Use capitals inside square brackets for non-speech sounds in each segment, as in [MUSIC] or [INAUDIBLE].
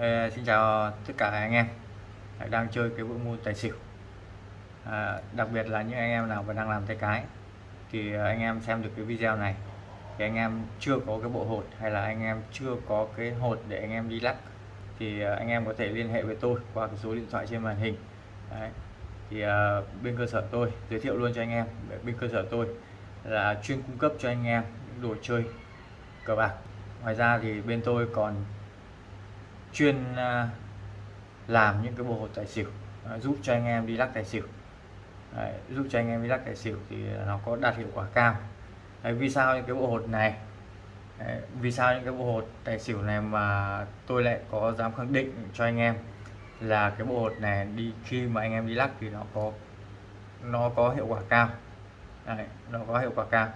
Ê, xin chào tất cả anh em đang chơi cái bộ môn tài xỉu. À, đặc biệt là những anh em nào mà đang làm tay cái thì anh em xem được cái video này thì anh em chưa có cái bộ hột hay là anh em chưa có cái hột để anh em đi lắc thì à, anh em có thể liên hệ với tôi qua cái số điện thoại trên màn hình. Đấy. thì à, bên cơ sở tôi giới thiệu luôn cho anh em bên cơ sở tôi là chuyên cung cấp cho anh em những đồ chơi cờ bạc. Ngoài ra thì bên tôi còn chuyên à, làm những cái bộ hột tài xỉu à, giúp cho anh em đi lắc tài xỉu. Đấy, giúp cho anh em đi lắc tài xỉu thì nó có đạt hiệu quả cao. Đấy, vì sao những cái bộ hột này? Đấy, vì sao những cái bộ hột tài xỉu này mà tôi lại có dám khẳng định cho anh em là cái bộ hột này đi khi mà anh em đi lắc thì nó có nó có hiệu quả cao. Đấy, nó có hiệu quả cao.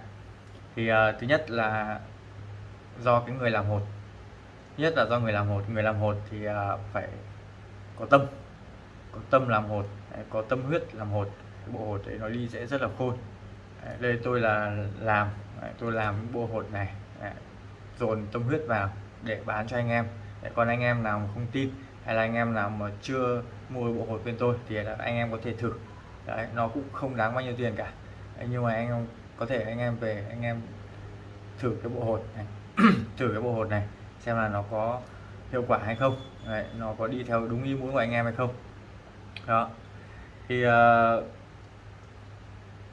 Thì uh, thứ nhất là do cái người làm hột nhất là do người làm hột. Người làm hột thì à, phải có tâm. Có tâm làm hột à, có tâm huyết làm hột. Cái bộ hột đấy nó đi sẽ rất là khôn. À, đây tôi là làm tôi làm bộ hột này dồn tâm huyết vào để bán cho anh em. Còn anh em nào mà không tin hay là anh em nào mà chưa mua bộ hột bên tôi thì là anh em có thể thử. Đấy, nó cũng không đáng bao nhiêu tiền cả. Nhưng mà anh em có thể anh em về anh em thử cái bộ hột này. [CLEARS THROAT] Thử cái bộ hột này xem là nó có hiệu quả hay không. Đấy, nó có đi theo đúng ý muốn của anh em hay không. Đó. Thì uh,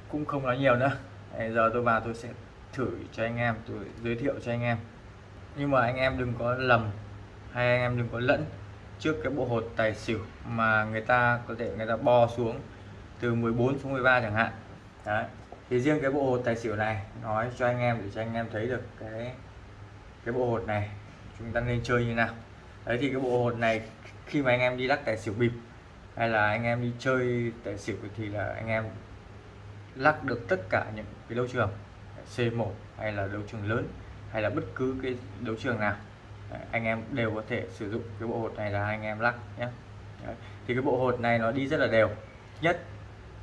cũng không nói nhiều nữa. Đấy, giờ tôi vào tôi sẽ thử cho anh em tôi giới thiệu cho anh em. Nhưng mà anh em đừng có lầm hay anh em đừng có lẫn trước cái bộ hột tài xỉu mà người ta có thể người ta bo xuống từ 14 xuống 13 chẳng hạn. Đấy. thì riêng cái bộ hột tài xỉu này nói cho anh em để cho anh em thấy được cái cái bộ hột này chúng ta nên chơi như nào. Đấy, thì cái bộ hột này, khi mà anh em đi lắc tài xỉu bịp, hay là anh em đi chơi tài xỉu thì là anh em lắc được tất cả những cái đấu trường C1 hay là đấu trường lớn, hay là bất cứ cái đấu trường nào anh em đều có thể sử dụng cái bộ hột này là anh em lắc nhé. Đấy. thì cái bộ hột này nó đi rất là đều. Nhất,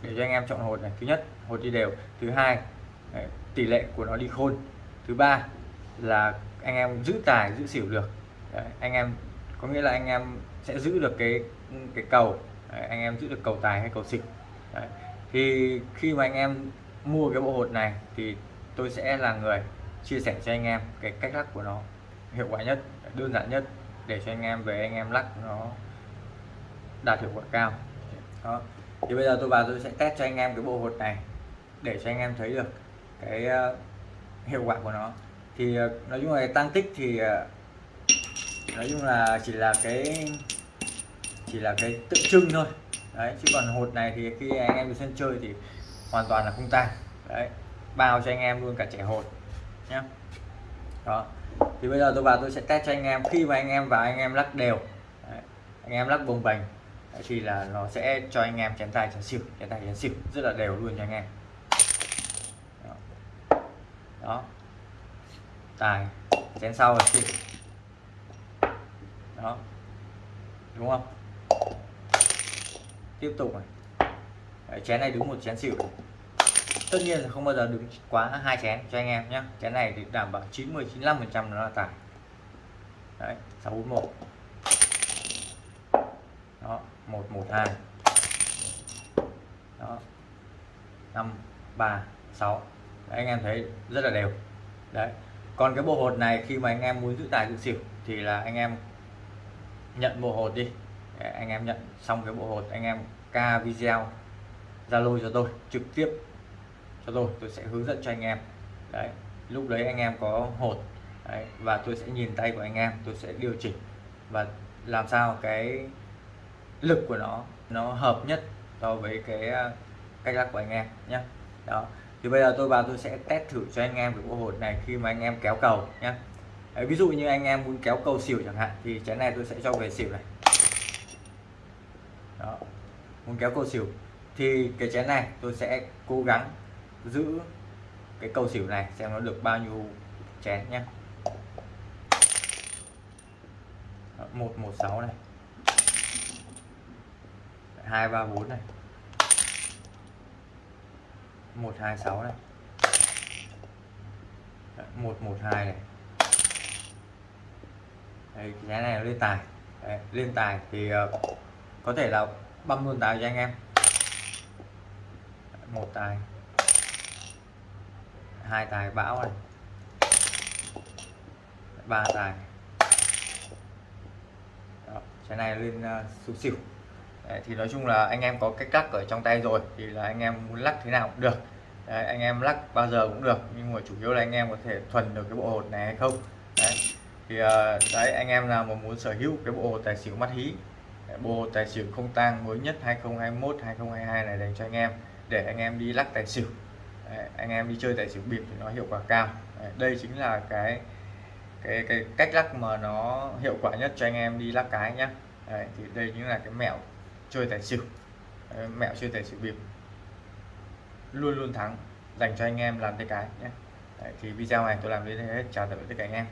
để cho anh em chọn hột này, thứ nhất, hột đi đều. Thứ hai tỷ lệ của nó đi khôn. Thứ ba là anh em giữ tài giữ xỉu được. Đấy, anh em có nghĩa là anh em sẽ giữ được cái cái cầu. Đấy, anh em giữ được cầu tài hay cầu xỉu. Đấy. thì khi mà anh em mua cái bộ hột này thì tôi sẽ là người chia sẻ cho anh em cái cách lắc của nó hiệu quả nhất đơn giản nhất để cho anh em về anh em lắc nó đạt hiệu quả cao. Đó thì bây giờ tôi vào tôi sẽ test cho anh em cái bộ hột này để cho anh em thấy được cái uh, hiệu quả của nó thì ờ, nói chung là tăng tích thì ờ, nói chung là chỉ là cái chỉ là cái tượng trưng thôi. Đấy chứ còn hột này thì khi anh em đi sân chơi thì hoàn toàn là không tan đấy bao cho anh em luôn cả trẻ hột nhé đó. Thì bây giờ tôi vào tôi sẽ test cho anh em khi mà anh em vào anh em lắc đều đấy. anh em lắc bồng bềnh thì là nó sẽ cho anh em chén tài chén xỉu chén tài chén xỉu rất là đều luôn cho anh em. Đó, đó tài. Chén sau là xịt đó. Đúng không? Tiếp tục này. Đấy, chén này đứng một chén xỉu. Tất nhiên là không bao giờ đứng quá hai chén cho anh em nhé chén này thì đảm bảo 90 95 phần trăm nó là tài. Đấy 641 đó 112 đó. 5 3 6 đấy, anh em thấy rất là đều. Đấy còn cái bộ hột này khi mà anh em muốn giữ tài giữ xỉu thì là anh em nhận bộ hột đi. Để anh em nhận xong cái bộ hột anh em ca video zalo cho tôi trực tiếp cho tôi. Tôi sẽ hướng dẫn cho anh em. Đấy lúc đấy anh em có hột đấy, và tôi sẽ nhìn tay của anh em tôi sẽ điều chỉnh và làm sao cái lực của nó nó hợp nhất so với cái à, cách lắc của anh em nhé. Đó thì bây giờ tôi vào tôi sẽ test thử cho anh em cái bộ hột này khi mà anh em kéo cầu nhé Đấy, ví dụ như anh em muốn kéo cầu xỉu chẳng hạn thì chén này tôi sẽ cho về xỉu này. Đó muốn kéo cầu xỉu. Thì cái chén này tôi sẽ cố gắng giữ cái cầu xỉu này xem nó được bao nhiêu chén nhé một một sáu này. Hai ba bốn này. 126 này 112 này. Đấy, cái này nó lên tài. Đấy, lên tài thì uh, có thể là băm luôn tài cho anh em. Một tài. Hai tài bão này. Ba tài. Đó, cái này lên ờ, uh, xỉu xỉu Đấy, thì nói chung là anh em có cách lắc ở trong tay rồi thì là anh em muốn lắc thế nào cũng được. Đấy, anh em lắc bao giờ cũng được nhưng mà chủ yếu là anh em có thể thuần được cái bộ hột này hay không. Đấy. thì ờ, đấy anh em nào mà muốn sở hữu cái bộ hột tài xỉu mắt hí bộ hột tài xỉu không tang mới nhất 2021 2022 này dành cho anh em để anh em đi lắc tài xỉu. Đấy, anh em đi chơi tài xỉu bịp thì nó hiệu quả cao. Đấy, đây chính là cái cái cái cách lắc mà nó hiệu quả nhất cho anh em đi lắc cái nhá. Đấy, thì đây chính là cái mẹo chơi tài xỉu. Mẹo chơi tài xỉu bịp. Luôn luôn thắng dành cho anh em làm tay cái nhé. Đấy, thì video này tôi làm đến đây hết. Chào tạm biệt tất cả anh em.